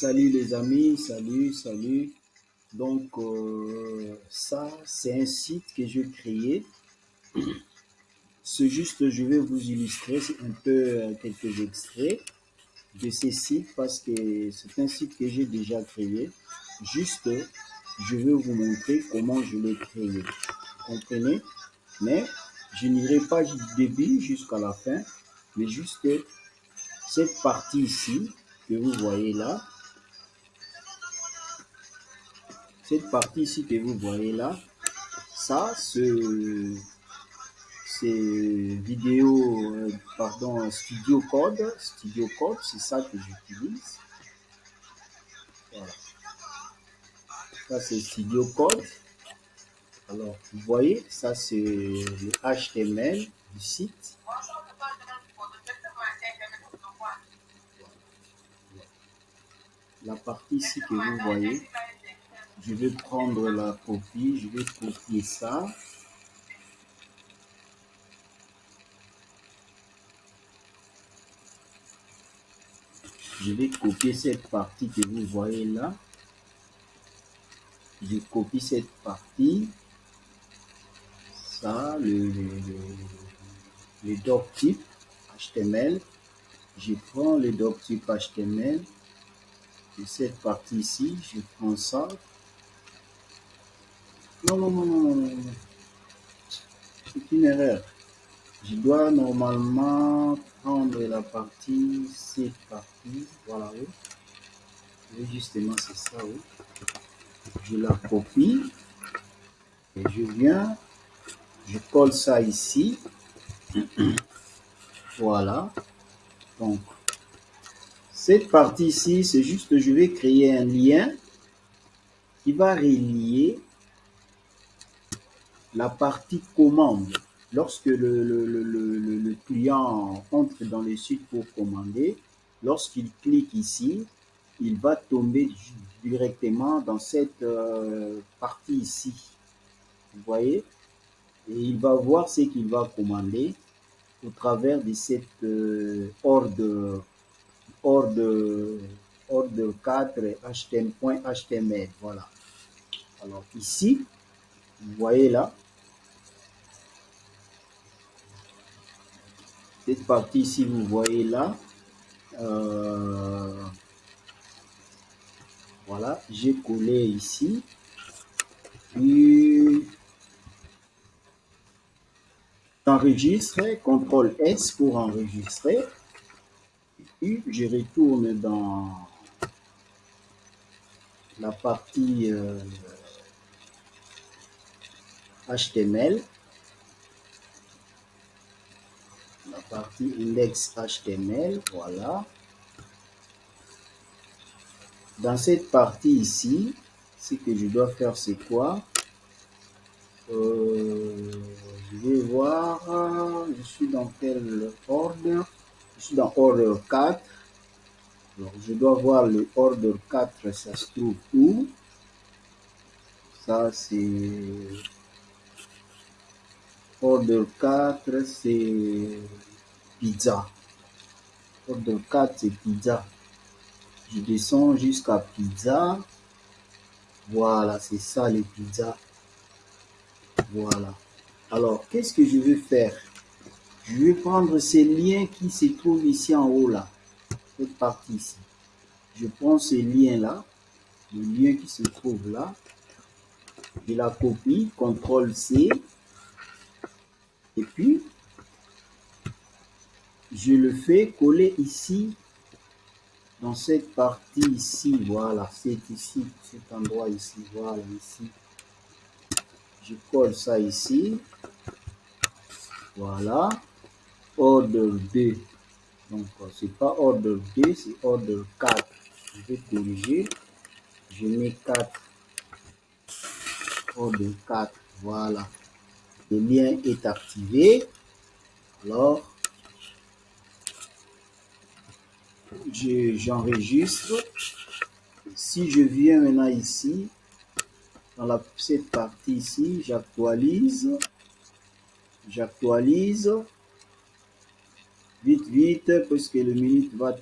Salut les amis, salut, salut. Donc euh, ça, c'est un site que j'ai créé. C'est juste, je vais vous illustrer un peu euh, quelques extraits de ces sites parce que c'est un site que j'ai déjà créé. Juste, je vais vous montrer comment je l'ai créé. Comprenez? Mais je n'irai pas du début jusqu'à la fin, mais juste cette partie ici que vous voyez là, cette partie ici que vous voyez là, ça, ce, c'est vidéo, euh, pardon, Studio Code, Studio Code, c'est ça que j'utilise. Voilà. Ça, c'est Studio Code. Alors, vous voyez, ça, c'est le HTML du site. La partie ici que vous voyez, je vais prendre la copie, je vais copier ça. Je vais copier cette partie que vous voyez là. Je copie cette partie. Ça, le, le, doc type HTML. Je prends le doc type HTML. Et cette partie ici, je prends ça, non, non, non, non, non, non. C'est une erreur. Je dois normalement prendre la partie, cette partie, voilà, oui. Et justement, c'est ça, oui. Je la copie. Et je viens, je colle ça ici. voilà. Donc, cette partie ici, c'est juste, je vais créer un lien qui va relier la partie commande. Lorsque le, le, le, client entre dans le site pour commander, lorsqu'il clique ici, il va tomber directement dans cette euh, partie ici. Vous voyez? Et il va voir ce qu'il va commander au travers de cette euh, ordre, ordre, ordre 4 HTML. Voilà. Alors ici, vous voyez là, cette partie ici, vous voyez là, euh, voilà, j'ai collé ici, puis j'enregistre, CTRL S pour enregistrer, puis je retourne dans la partie euh, HTML, la partie index HTML, voilà. Dans cette partie ici, ce que je dois faire, c'est quoi? Euh, Je vais voir, je suis dans quel ordre? Je suis dans ordre 4. Alors, je dois voir le ordre 4, ça se trouve où? Ça, c'est Ordre 4, c'est pizza. Ordre 4, c'est pizza. Je descends jusqu'à pizza. Voilà, c'est ça les pizzas. Voilà. Alors, qu'est-ce que je vais faire? Je vais prendre ces liens qui se trouvent ici en haut là. Cette partie ici. Je prends ces liens-là. Le lien qui se trouve là. Je la copie. CTRL C. Et puis, je le fais coller ici, dans cette partie ici, voilà, c'est ici, cet endroit ici, voilà, ici. Je colle ça ici, voilà, ordre 2. Donc, c'est pas ordre 2, c'est ordre 4. Je vais corriger, je mets 4, ordre 4, voilà le lien est activé. Alors, j'enregistre. si je viens maintenant ici, dans la, cette partie ici, j'actualise. J'actualise. Vite, vite, parce que le minute va